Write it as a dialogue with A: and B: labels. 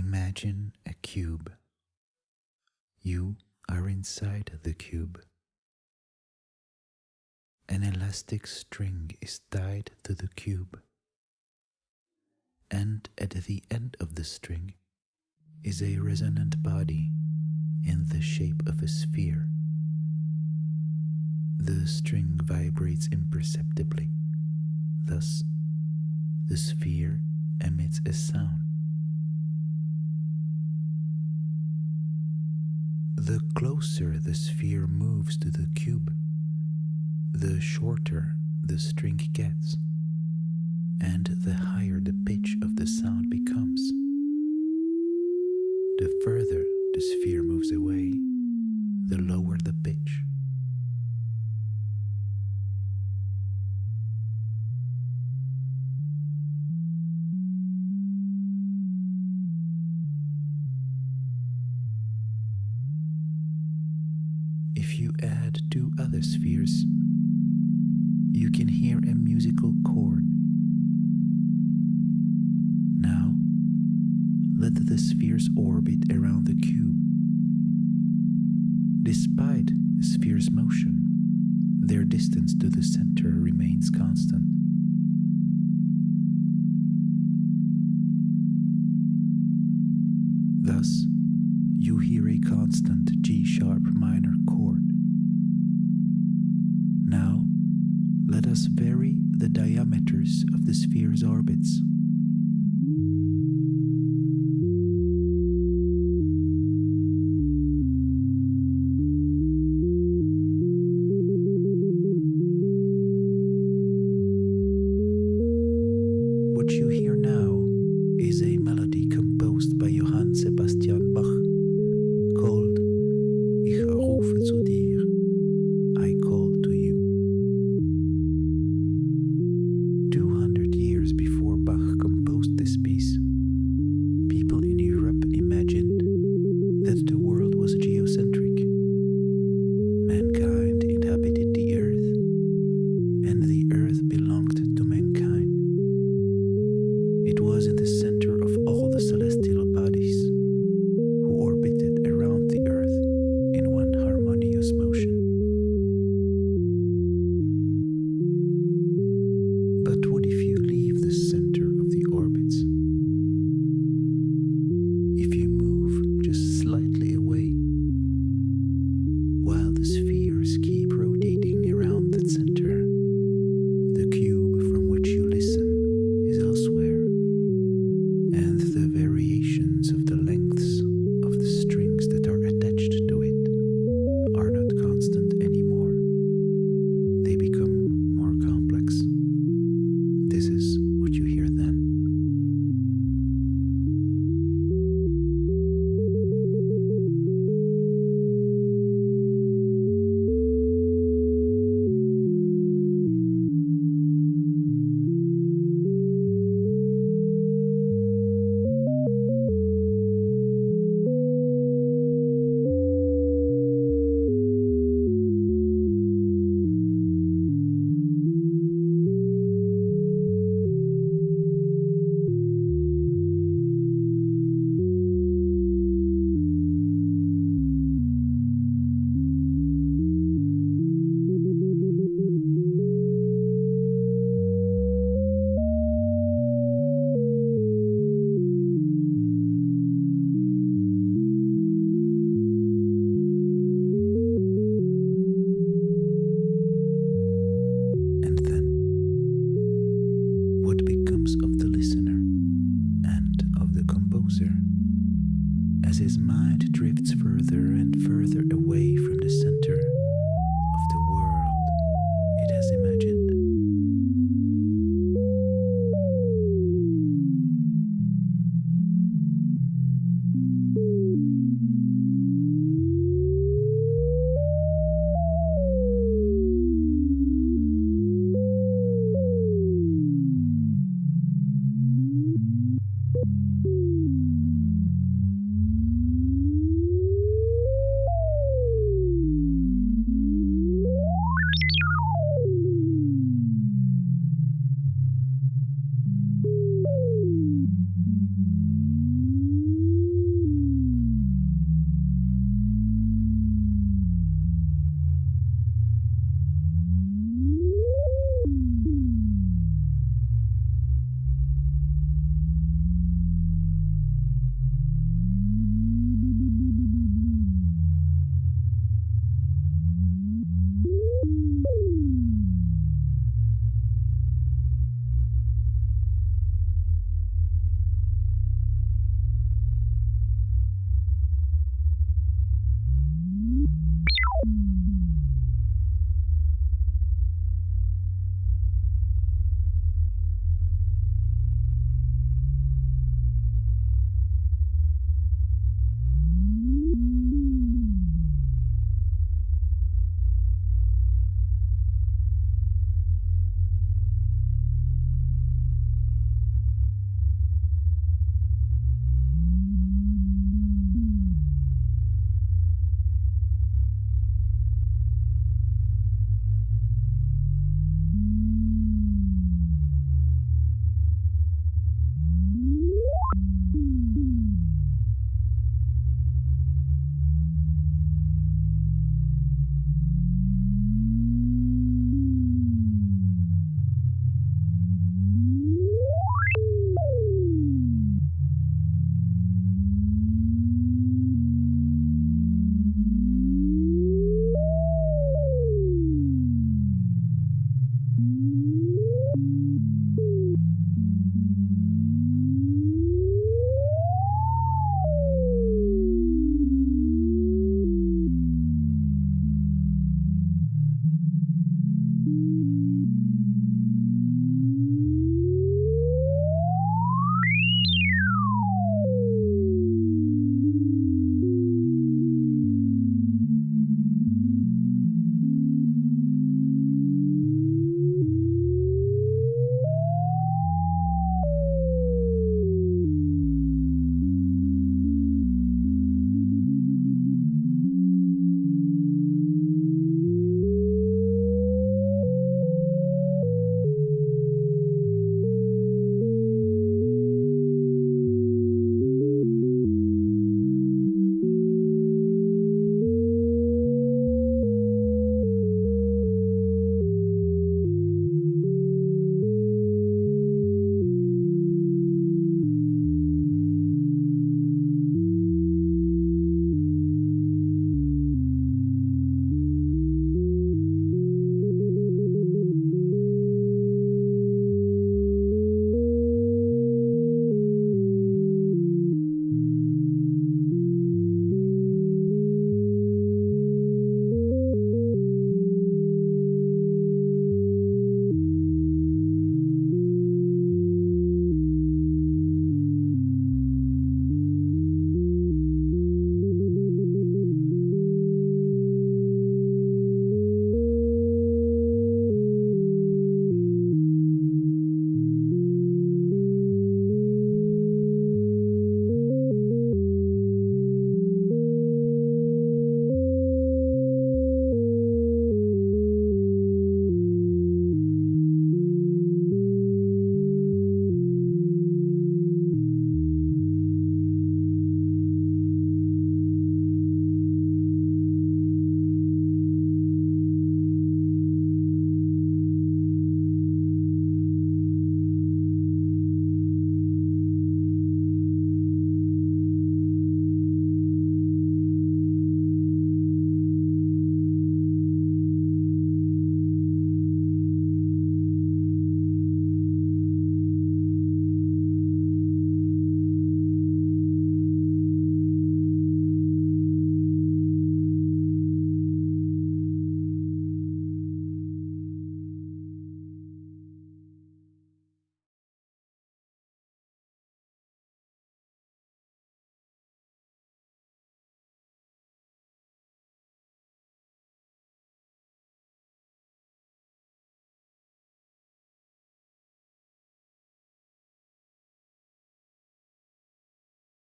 A: Imagine a cube. You are inside the cube. An elastic string is tied to the cube. And at the end of the string is a resonant body in the shape of a sphere. The string vibrates imperceptibly. Thus, the sphere emits a sound. The closer the sphere moves to the cube, the shorter the string gets, and the higher the pitch of the sound becomes. The further the sphere moves away, the lower the pitch. You can hear a musical chord. Now, let the spheres orbit around the cube. Despite the sphere's motion, their distance to the center remains constant. Thus, you hear a constant G sharp minor chord. Let us vary the diameters of the sphere's orbits. and